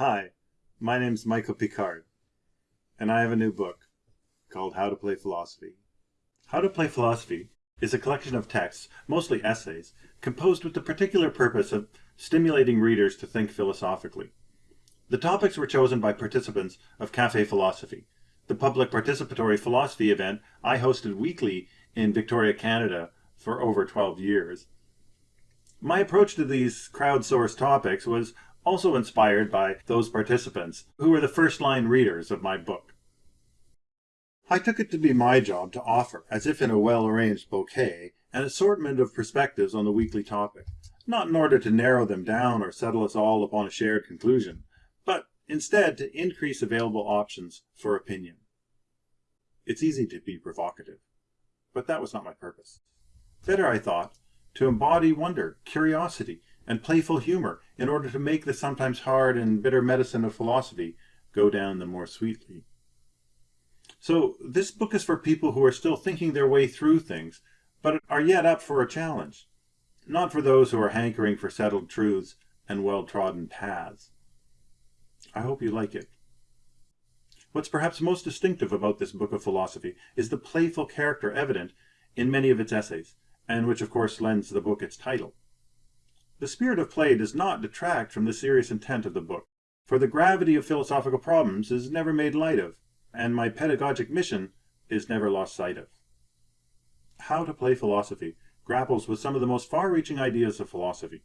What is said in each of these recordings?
Hi, my name's Michael Picard, and I have a new book called How to Play Philosophy. How to Play Philosophy is a collection of texts, mostly essays, composed with the particular purpose of stimulating readers to think philosophically. The topics were chosen by participants of Cafe Philosophy, the public participatory philosophy event I hosted weekly in Victoria, Canada for over 12 years. My approach to these crowdsourced topics was also inspired by those participants who were the first-line readers of my book. I took it to be my job to offer, as if in a well-arranged bouquet, an assortment of perspectives on the weekly topic, not in order to narrow them down or settle us all upon a shared conclusion, but instead to increase available options for opinion. It's easy to be provocative, but that was not my purpose. Better, I thought, to embody wonder, curiosity, and playful humor in order to make the sometimes hard and bitter medicine of philosophy go down the more sweetly. So this book is for people who are still thinking their way through things, but are yet up for a challenge, not for those who are hankering for settled truths and well-trodden paths. I hope you like it. What's perhaps most distinctive about this book of philosophy is the playful character evident in many of its essays, and which of course lends the book its title. The spirit of play does not detract from the serious intent of the book, for the gravity of philosophical problems is never made light of, and my pedagogic mission is never lost sight of. How to Play Philosophy grapples with some of the most far-reaching ideas of philosophy.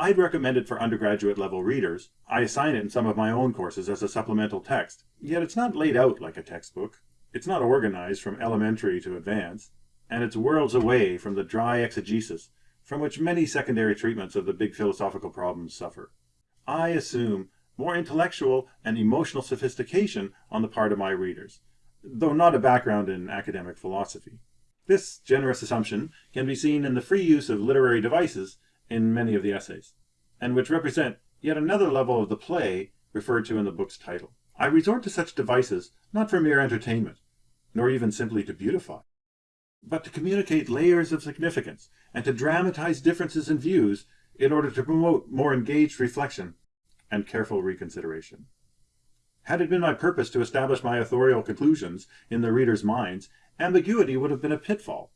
I'd recommend it for undergraduate level readers. I assign it in some of my own courses as a supplemental text, yet it's not laid out like a textbook. It's not organized from elementary to advanced and it's worlds away from the dry exegesis from which many secondary treatments of the big philosophical problems suffer. I assume more intellectual and emotional sophistication on the part of my readers, though not a background in academic philosophy. This generous assumption can be seen in the free use of literary devices in many of the essays, and which represent yet another level of the play referred to in the book's title. I resort to such devices not for mere entertainment, nor even simply to beautify, but to communicate layers of significance and to dramatize differences in views in order to promote more engaged reflection and careful reconsideration. Had it been my purpose to establish my authorial conclusions in the reader's minds, ambiguity would have been a pitfall,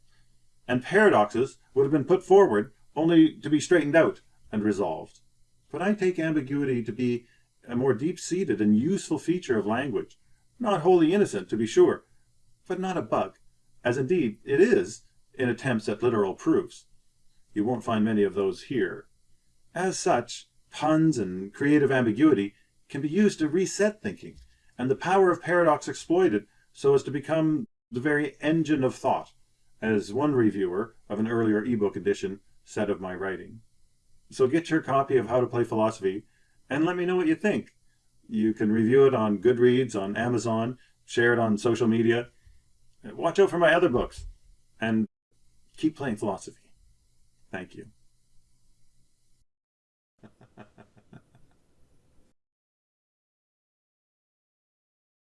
and paradoxes would have been put forward only to be straightened out and resolved. But I take ambiguity to be a more deep-seated and useful feature of language, not wholly innocent, to be sure, but not a bug as indeed it is in attempts at literal proofs. You won't find many of those here. As such, puns and creative ambiguity can be used to reset thinking, and the power of paradox exploited so as to become the very engine of thought, as one reviewer of an earlier ebook edition said of my writing. So get your copy of How to Play Philosophy and let me know what you think. You can review it on Goodreads, on Amazon, share it on social media, Watch out for my other books and keep playing philosophy. Thank you.